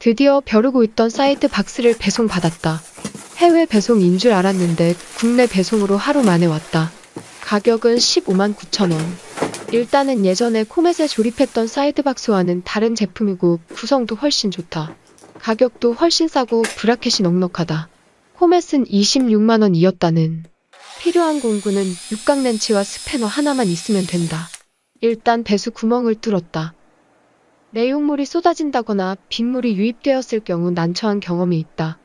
드디어 벼르고 있던 사이드 박스를 배송받았다. 해외 배송인 줄 알았는데 국내 배송으로 하루 만에 왔다. 가격은 15만 9천 원. 일단은 예전에 코멧에 조립했던 사이드 박스와는 다른 제품이고 구성도 훨씬 좋다. 가격도 훨씬 싸고 브라켓이 넉넉하다. 코멧은 26만 원이었다는. 필요한 공구는 육각 렌치와 스패너 하나만 있으면 된다. 일단 배수 구멍을 뚫었다. 내용물이 쏟아진다거나 빗물이 유입되었을 경우 난처한 경험이 있다.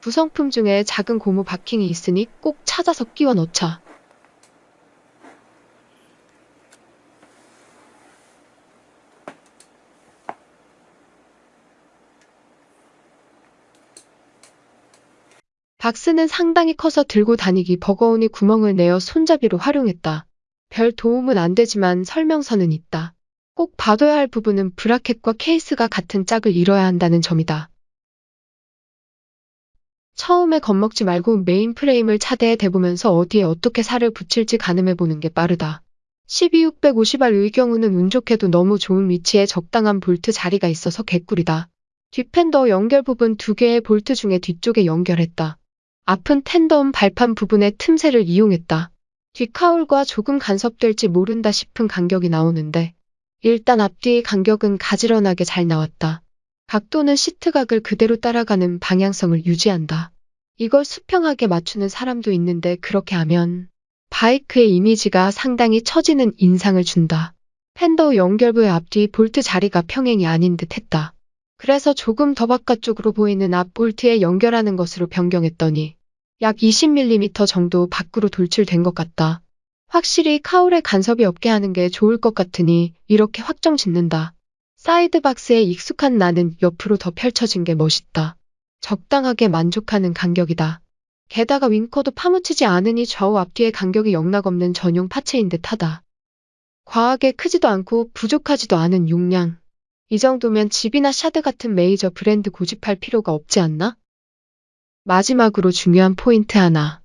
구성품 중에 작은 고무 바킹이 있으니 꼭 찾아서 끼워 넣자. 박스는 상당히 커서 들고 다니기 버거우니 구멍을 내어 손잡이로 활용했다. 별 도움은 안 되지만 설명서는 있다. 꼭 봐둬야 할 부분은 브라켓과 케이스가 같은 짝을 이뤄야 한다는 점이다. 처음에 겁먹지 말고 메인 프레임을 차대에 대보면서 어디에 어떻게 살을 붙일지 가늠해보는 게 빠르다. 12650R의 경우는 운 좋게도 너무 좋은 위치에 적당한 볼트 자리가 있어서 개꿀이다. 뒷팬더 연결 부분 두 개의 볼트 중에 뒤쪽에 연결했다. 앞은 텐덤 발판 부분의 틈새를 이용했다. 뒷카울과 조금 간섭될지 모른다 싶은 간격이 나오는데 일단 앞뒤의 간격은 가지런하게 잘 나왔다. 각도는 시트각을 그대로 따라가는 방향성을 유지한다. 이걸 수평하게 맞추는 사람도 있는데 그렇게 하면 바이크의 이미지가 상당히 처지는 인상을 준다. 팬더 연결부의 앞뒤 볼트 자리가 평행이 아닌 듯 했다. 그래서 조금 더 바깥쪽으로 보이는 앞 볼트에 연결하는 것으로 변경했더니 약 20mm 정도 밖으로 돌출된 것 같다. 확실히 cowl에 간섭이 없게 하는 게 좋을 것 같으니 이렇게 확정 짓는다. 사이드 박스에 익숙한 나는 옆으로 더 펼쳐진 게 멋있다. 적당하게 만족하는 간격이다. 게다가 winker도 파묻히지 않으니 좌우 앞뒤의 간격이 영락없는 전용 parts인 듯 하다. 과하게 크지도 않고 부족하지도 않은 용량. 이 정도면 GIVI나 SHAD 같은 메이저 브랜드 고집할 필요가 없지 않나? 마지막으로 중요한 포인트 하나.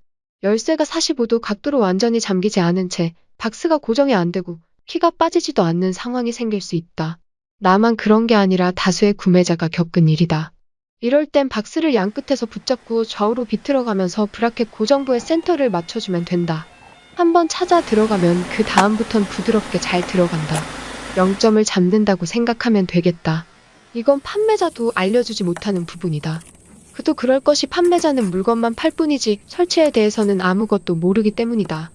열쇠가 45도 각도로 완전히 잠기지 않은 채 박스가 고정이 안 되고 키가 빠지지도 않는 상황이 생길 수 있다. 나만 그런 게 아니라 다수의 구매자가 겪은 일이다. 이럴 땐 박스를 양끝에서 붙잡고 좌우로 비틀어가면서 브라켓 고정부의 센터를 맞춰주면 된다. 한번 찾아 들어가면 그 다음부턴 부드럽게 잘 들어간다. 0점을 잡는다고 생각하면 되겠다. 이건 판매자도 알려주지 못하는 부분이다. 그도 그럴 것이 판매자는 물건만 팔 뿐이지 설치에 대해서는 아무것도 모르기 때문이다.